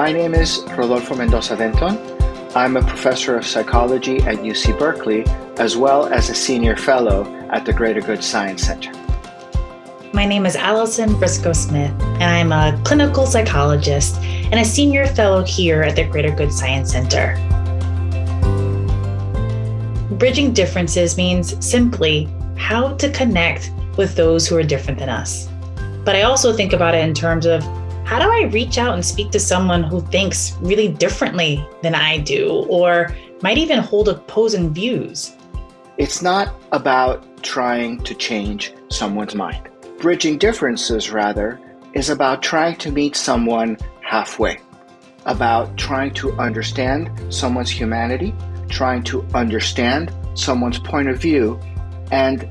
My name is Rodolfo Mendoza Denton. I'm a professor of psychology at UC Berkeley, as well as a senior fellow at the Greater Good Science Center. My name is Allison Briscoe Smith, and I'm a clinical psychologist and a senior fellow here at the Greater Good Science Center. Bridging differences means simply how to connect with those who are different than us. But I also think about it in terms of how do I reach out and speak to someone who thinks really differently than I do, or might even hold opposing views? It's not about trying to change someone's mind. Bridging differences, rather, is about trying to meet someone halfway, about trying to understand someone's humanity, trying to understand someone's point of view, and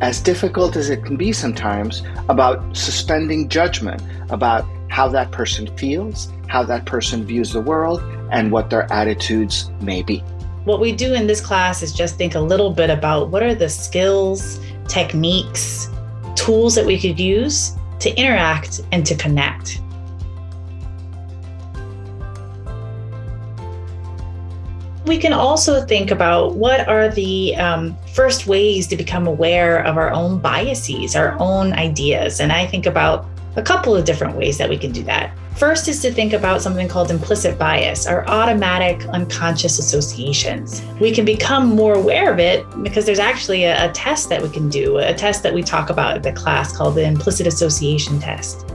as difficult as it can be sometimes, about suspending judgment about how that person feels, how that person views the world, and what their attitudes may be. What we do in this class is just think a little bit about what are the skills, techniques, tools that we could use to interact and to connect. We can also think about what are the um, first ways to become aware of our own biases, our own ideas. And I think about a couple of different ways that we can do that. First is to think about something called implicit bias, or automatic unconscious associations. We can become more aware of it because there's actually a, a, test that we can do, a test that we talk about in the class called the implicit association test.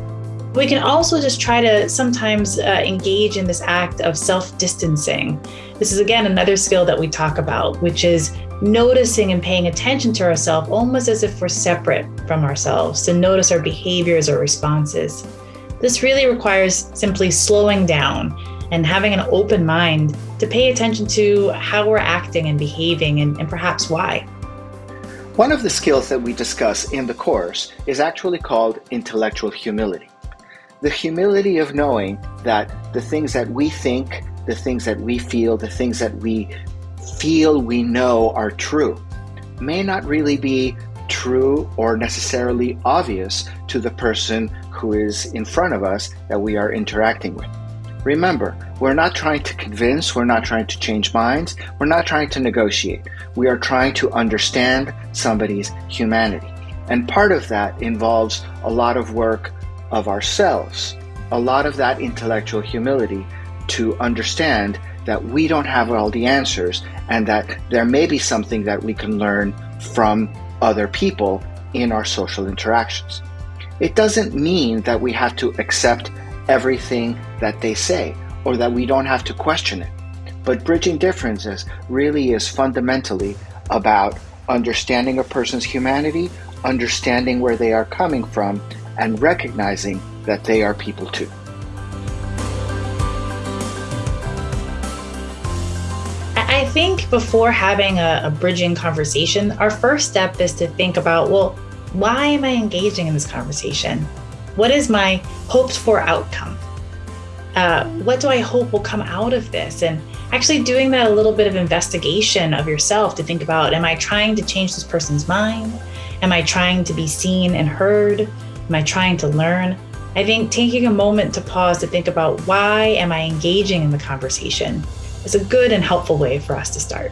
We can also just try to sometimes uh, engage in this act of self distancing. This is, again, another skill that we talk about, which is noticing and paying attention to ourselves almost as if we're separate from ourselves, to notice our behaviors or responses. This really requires simply slowing down and having an open mind to pay attention to how we're acting and behaving and, and perhaps why. One of the skills that we discuss in the course is actually called intellectual humility. The humility of knowing that the things that we think, the things that we feel, the things that we feel we know are true may not really be true or necessarily obvious to the person who is in front of us that we are interacting with. Remember, we're not trying to convince, we're not trying to change minds, we're not trying to negotiate. We are trying to understand somebody's humanity. And part of that involves a lot of work of ourselves, a lot of that intellectual humility to understand that we don't have all the answers and that there may be something that we can learn from other people in our social interactions. It doesn't mean that we have to accept everything that they say or that we don't have to question it. But bridging differences really is fundamentally about understanding a person's humanity, understanding where they are coming from, and recognizing that they are people too. I think before having a, a, bridging conversation, our first step is to think about well, why am I engaging in this conversation? What is my hoped for outcome? Uh, what do I hope will come out of this? And actually doing that a little bit of investigation of yourself to think about am I trying to change this person's mind? Am I trying to be seen and heard? Am I trying to learn? I think taking a moment to pause to think about why am I engaging in the conversation is a good and helpful way for us to start.